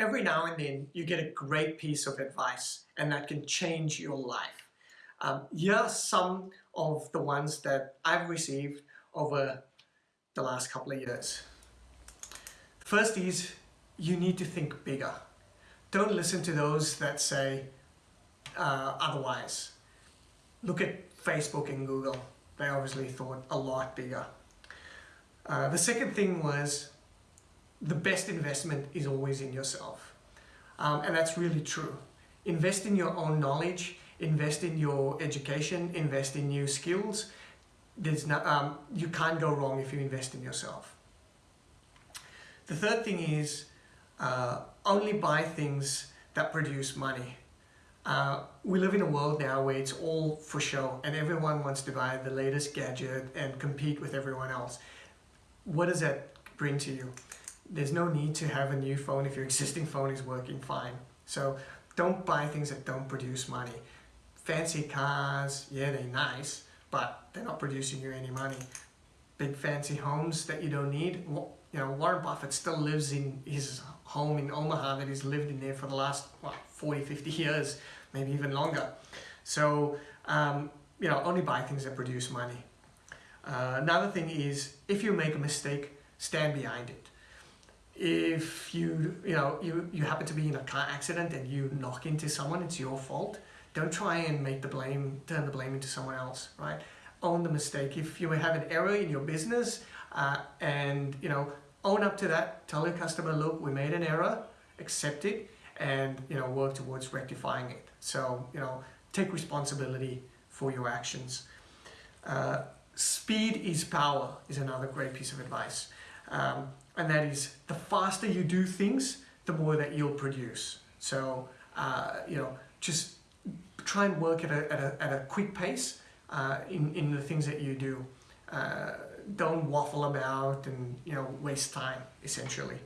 every now and then you get a great piece of advice and that can change your life. Um, here are some of the ones that I've received over the last couple of years. First is you need to think bigger. Don't listen to those that say uh, otherwise. Look at Facebook and Google. They obviously thought a lot bigger. Uh, the second thing was the best investment is always in yourself. Um, and that's really true. Invest in your own knowledge, invest in your education, invest in new skills. There's not, um, you can't go wrong if you invest in yourself. The third thing is uh, only buy things that produce money. Uh, we live in a world now where it's all for show and everyone wants to buy the latest gadget and compete with everyone else. What does that bring to you? There's no need to have a new phone if your existing phone is working fine. So don't buy things that don't produce money. Fancy cars, yeah, they're nice, but they're not producing you any money. Big fancy homes that you don't need. You know, Warren Buffett still lives in his home in Omaha that he's lived in there for the last, what, 40, 50 years, maybe even longer. So, um, you know, only buy things that produce money. Uh, another thing is, if you make a mistake, stand behind it if you you know you you happen to be in a car accident and you knock into someone it's your fault. Don't try and make the blame turn the blame into someone else right? Own the mistake. If you have an error in your business uh, and you know own up to that tell your customer look we made an error accept it and you know work towards rectifying it. So you know take responsibility for your actions. Uh, speed is power is another great piece of advice. Um, and that is the faster you do things, the more that you'll produce. So, uh, you know, just try and work at a, at a, at a quick pace uh, in, in the things that you do. Uh, don't waffle about and, you know, waste time, essentially.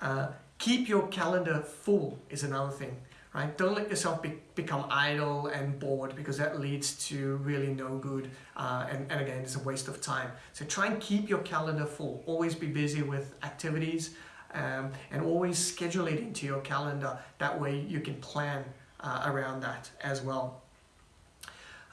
Uh, keep your calendar full is another thing right? Don't let yourself be, become idle and bored because that leads to really no good uh, and, and again it's a waste of time. So try and keep your calendar full. Always be busy with activities um, and always schedule it into your calendar. That way you can plan uh, around that as well.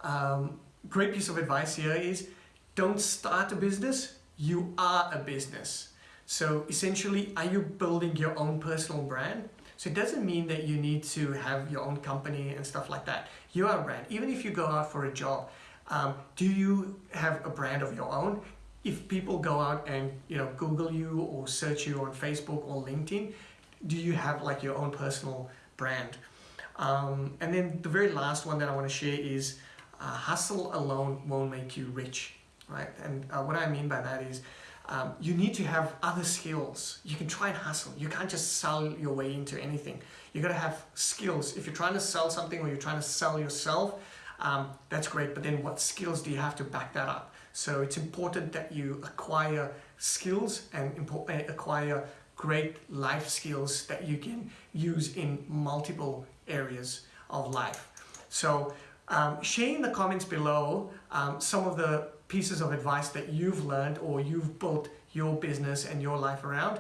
Um, great piece of advice here is don't start a business, you are a business. So essentially, are you building your own personal brand? So it doesn't mean that you need to have your own company and stuff like that. You are a brand. Even if you go out for a job, um, do you have a brand of your own? If people go out and you know Google you or search you on Facebook or LinkedIn, do you have like your own personal brand? Um, and then the very last one that I want to share is uh, hustle alone won't make you rich, right? And uh, what I mean by that is um, you need to have other skills. You can try and hustle. You can't just sell your way into anything. You got to have skills. If you're trying to sell something or you're trying to sell yourself, um, that's great. But then what skills do you have to back that up? So it's important that you acquire skills and eh, acquire great life skills that you can use in multiple areas of life. So um, share in the comments below um, some of the pieces of advice that you've learned or you've built your business and your life around.